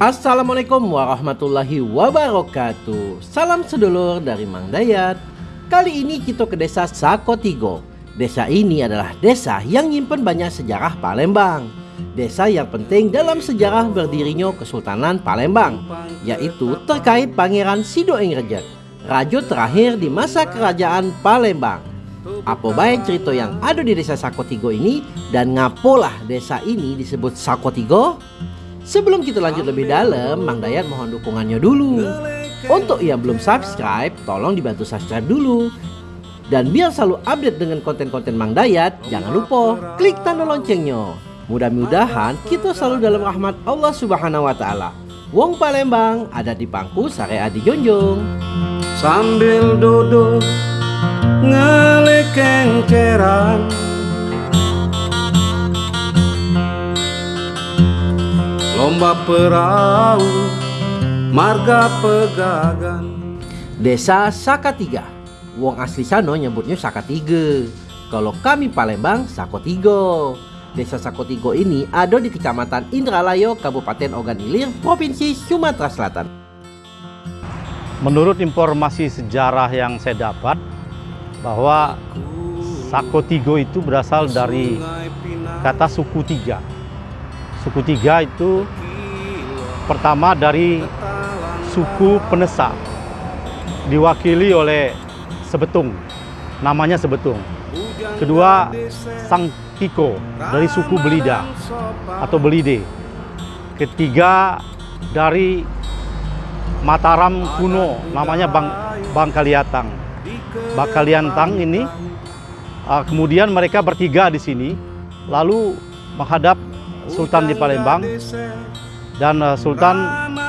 Assalamualaikum warahmatullahi wabarakatuh. Salam sedulur dari Mang Dayat. Kali ini kita ke desa Sakotigo. Desa ini adalah desa yang nyimpen banyak sejarah Palembang. Desa yang penting dalam sejarah berdirinya Kesultanan Palembang Yaitu terkait Pangeran Sido Engrejek Raja terakhir di masa kerajaan Palembang. Apa baik cerita yang ada di desa Sakotigo ini dan ngapolah desa ini disebut Sakotigo? Sebelum kita lanjut lebih dalam, Mang Dayat mohon dukungannya dulu. Untuk yang belum subscribe, tolong dibantu subscribe dulu. Dan biar selalu update dengan konten-konten Mang Dayat, jangan lupa klik tanda loncengnya. Mudah-mudahan kita selalu dalam rahmat Allah Subhanahu wa taala. Wong Palembang ada di pangku sare adi jonjong. Sambil duduk ngelekeng ceran Lomba perahu Marga pegagan Desa Sakatiga Wong asli sano nyebutnya Sakatiga Kalau kami Palembang Sakotigo Desa Sakotigo ini ada di Kecamatan Indralayo, Kabupaten Ogan Ilir, Provinsi Sumatera Selatan. Menurut informasi sejarah yang saya dapat, bahwa Sakotigo itu berasal dari kata suku tiga. Suku tiga itu pertama dari suku Penesa, diwakili oleh Sebetung, namanya Sebetung. Kedua, Sang Kiko dari suku Belida atau Belide. Ketiga, dari Mataram kuno, namanya Bang, Bangkaliatang. Bangkaliantang ini, uh, kemudian mereka bertiga di sini, lalu menghadap Sultan di Palembang dan uh, Sultan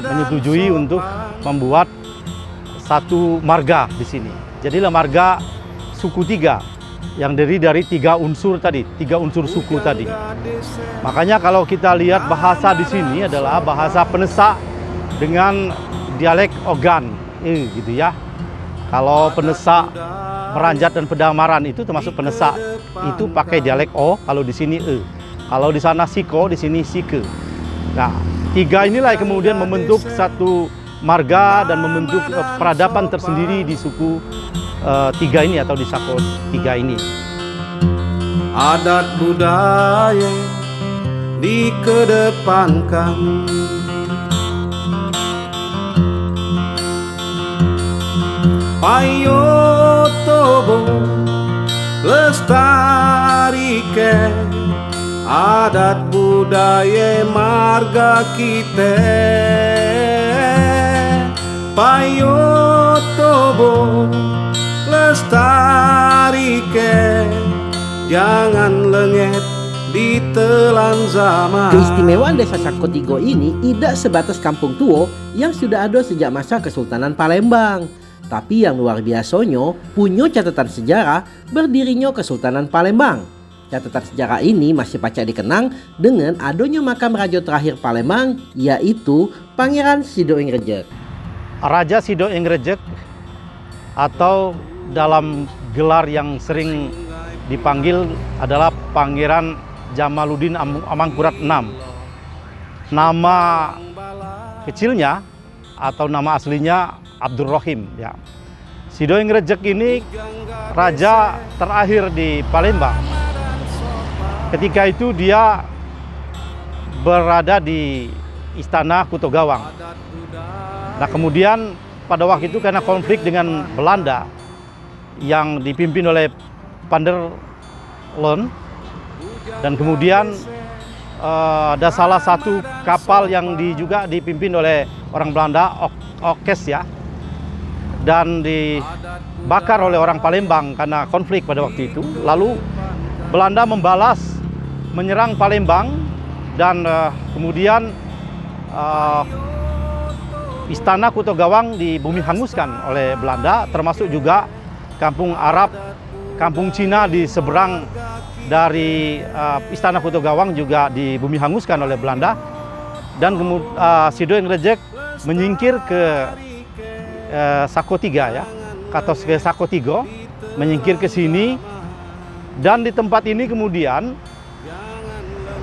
menyetujui untuk membuat satu marga di sini. Jadilah marga suku tiga yang dari dari tiga unsur tadi, tiga unsur suku tadi. Makanya kalau kita lihat bahasa di sini adalah bahasa Penesa dengan dialek Ogan, eh, gitu ya. Kalau Penesa, Meranjat dan Pedamaran itu termasuk Penesa, itu pakai dialek O, kalau di sini E. Kalau di sana Siko, di sini Sike. Nah, tiga inilah yang kemudian membentuk satu marga dan membentuk uh, peradaban tersendiri di suku uh, tiga ini atau di Sako tiga ini. Adat budaya dikedepankan Payo tobo lestarikan adat budaya marga kita payo tobo lestarikan jangan lengket ditelan zaman Keistimewaan desa Sakotigo ini tidak sebatas kampung tua yang sudah ada sejak masa Kesultanan Palembang. Tapi yang luar biasanya punya catatan sejarah berdirinya Kesultanan Palembang. Catatan sejarah ini masih pacak dikenang dengan adanya makam raja terakhir Palembang yaitu Pangeran Sido Ingrejek. Raja Sido Ingrejek atau dalam gelar yang sering dipanggil adalah Pangeran Jamaluddin Amangkurat VI. Nama kecilnya atau nama aslinya Abdul Rohim ya. Sido Ingrejek ini raja terakhir di Palembang. Ketika itu dia berada di istana Kuto Gawang. Nah kemudian pada waktu itu karena konflik dengan Belanda yang dipimpin oleh Panderlon dan kemudian uh, ada salah satu kapal yang di, juga dipimpin oleh orang Belanda Okes ya dan dibakar oleh orang Palembang karena konflik pada waktu itu. Lalu Belanda membalas menyerang Palembang dan uh, kemudian uh, istana Kuto Gawang di bumi hanguskan oleh Belanda termasuk juga kampung Arab, kampung Cina di seberang dari uh, istana Kuto Gawang juga di bumi hanguskan oleh Belanda. Dan uh, Sido Ingrejek menyingkir ke eh, Sako Tiga ya, atau ke Sako Tigo, menyingkir ke sini. Dan di tempat ini kemudian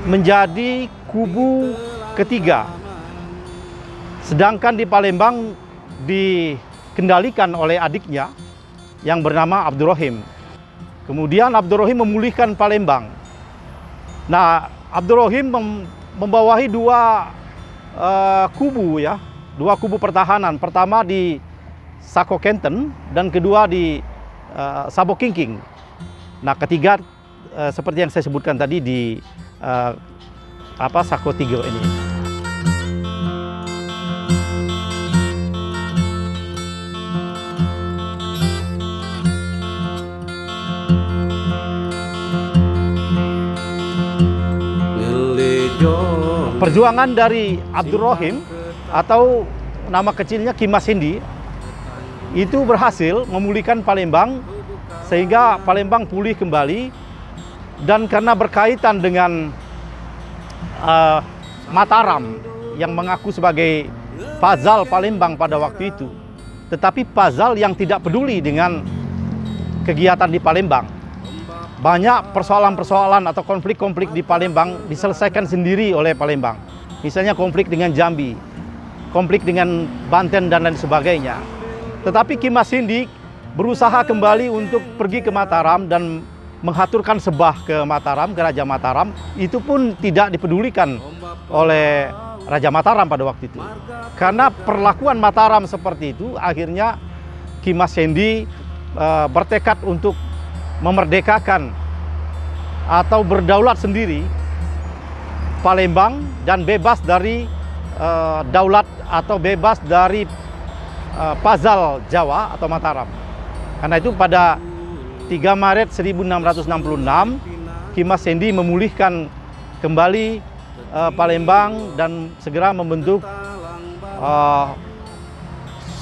menjadi kubu ketiga Sedangkan di Palembang dikendalikan oleh adiknya yang bernama Abdurrahim. Kemudian Abdurrahim memulihkan Palembang. Nah, Abdurrahim mem membawahi dua uh, kubu ya, dua kubu pertahanan. Pertama di Sako Kenten dan kedua di uh, Sabo Kingking. Nah, ketiga uh, seperti yang saya sebutkan tadi di uh, apa Sako Tigo ini. perjuangan dari Abdurrahim atau nama kecilnya Kimas Hindi itu berhasil memulihkan Palembang sehingga Palembang pulih kembali dan karena berkaitan dengan uh, Mataram yang mengaku sebagai Fazal Palembang pada waktu itu tetapi Fazal yang tidak peduli dengan kegiatan di Palembang banyak persoalan-persoalan atau konflik-konflik di Palembang diselesaikan sendiri oleh Palembang. Misalnya konflik dengan Jambi, konflik dengan Banten dan lain sebagainya. Tetapi Kimas Hindi berusaha kembali untuk pergi ke Mataram dan menghaturkan sebah ke Mataram, ke Raja Mataram. Itu pun tidak dipedulikan oleh Raja Mataram pada waktu itu. Karena perlakuan Mataram seperti itu, akhirnya Kimas Hindi uh, bertekad untuk memerdekakan atau berdaulat sendiri Palembang dan bebas dari uh, daulat atau bebas dari uh, Pazal Jawa atau Mataram. Karena itu pada 3 Maret 1666 Kimas Sendi memulihkan kembali uh, Palembang dan segera membentuk uh,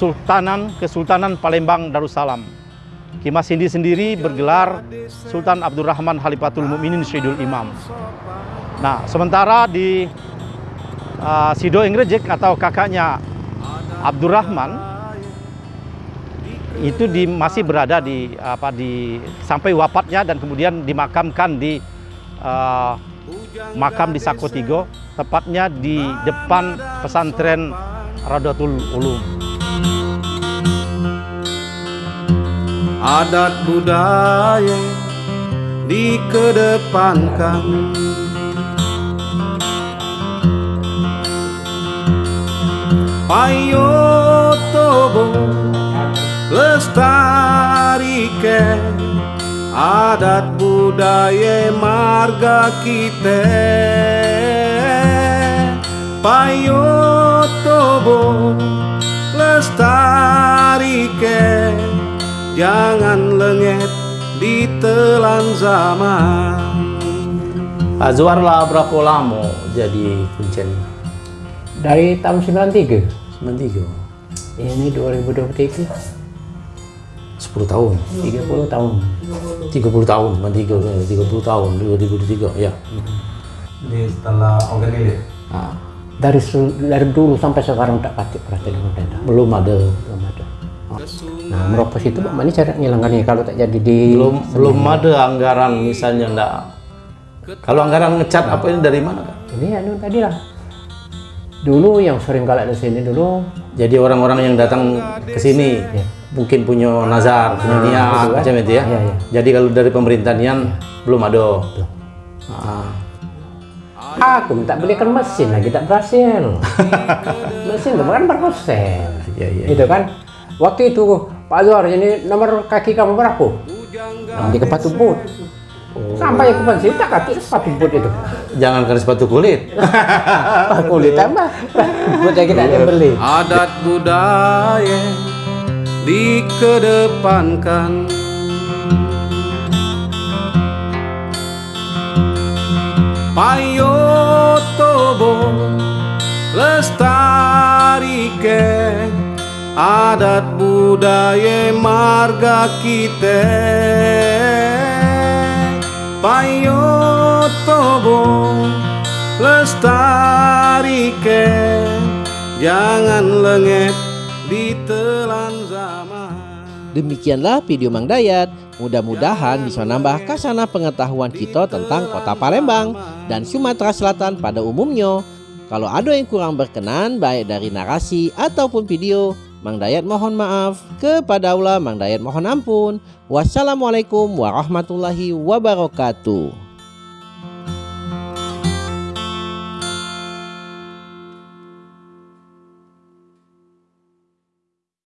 Sultanan Kesultanan Palembang Darussalam. Kimas Hindi sendiri bergelar Sultan Abdurrahman Halifatul Mukminin Syedul Imam. Nah, sementara di uh, Sido Ingrejek atau kakaknya Abdurrahman itu di, masih berada di apa di sampai wafatnya dan kemudian dimakamkan di uh, makam di Sakotigo, tepatnya di depan pesantren Radatul Ulum. adat budaya dikedepankan adat budaya marga kita. Payo tobo lestarikan Jangan lengket ditelan zaman. Pak Zuar lah berapa lama jadi kuncen? Dari tahun 93 93 Ini 2023 10 tahun 30 tahun 30 tahun, bukan 3, 30 tahun, 2023 ya Ini setelah organik nah, dari, dari dulu sampai sekarang tak kasih perhatian pemerintah Belum ada Belum ada Nah, meropos itu Pak Mani cara ngilangkannya kalau tak jadi di belum belum ada anggaran misalnya enggak. Kalau anggaran ngecat apa ini dari mana? Ini anu tadi lah. Dulu yang sering kalah di sini dulu. Jadi orang-orang yang datang ke sini ya. Mungkin punya nazar, punya nah, niat kan? macam itu ya. ya, ya. Jadi kalau dari pemerintahan ya. belum ada. Belum. Ah. Aku minta belikan mesin lagi tak berhasil. mesin itu kan berproses. Ya, ya, itu kan Waktu itu Pak Zuhar ini nomor kaki kamu berapa? Nah, di sepatu boot. Oh. Sampai ke sini tak kaki sepatu boot itu. Jangan kan sepatu kulit. kulit apa? Buat yang kita ada beli. Adat budaya dikedepankan. Payo tobo lestarikan adat budaya marga kita payo tobo ke jangan lengket zaman Demikianlah video Mang Dayat. Mudah-mudahan bisa nambah kasana pengetahuan kita tentang kota Palembang dan Sumatera Selatan pada umumnya. Kalau ada yang kurang berkenan baik dari narasi ataupun video, Mang Dayat mohon maaf. Kepada Allah Mang Dayat mohon ampun. Wassalamualaikum warahmatullahi wabarakatuh.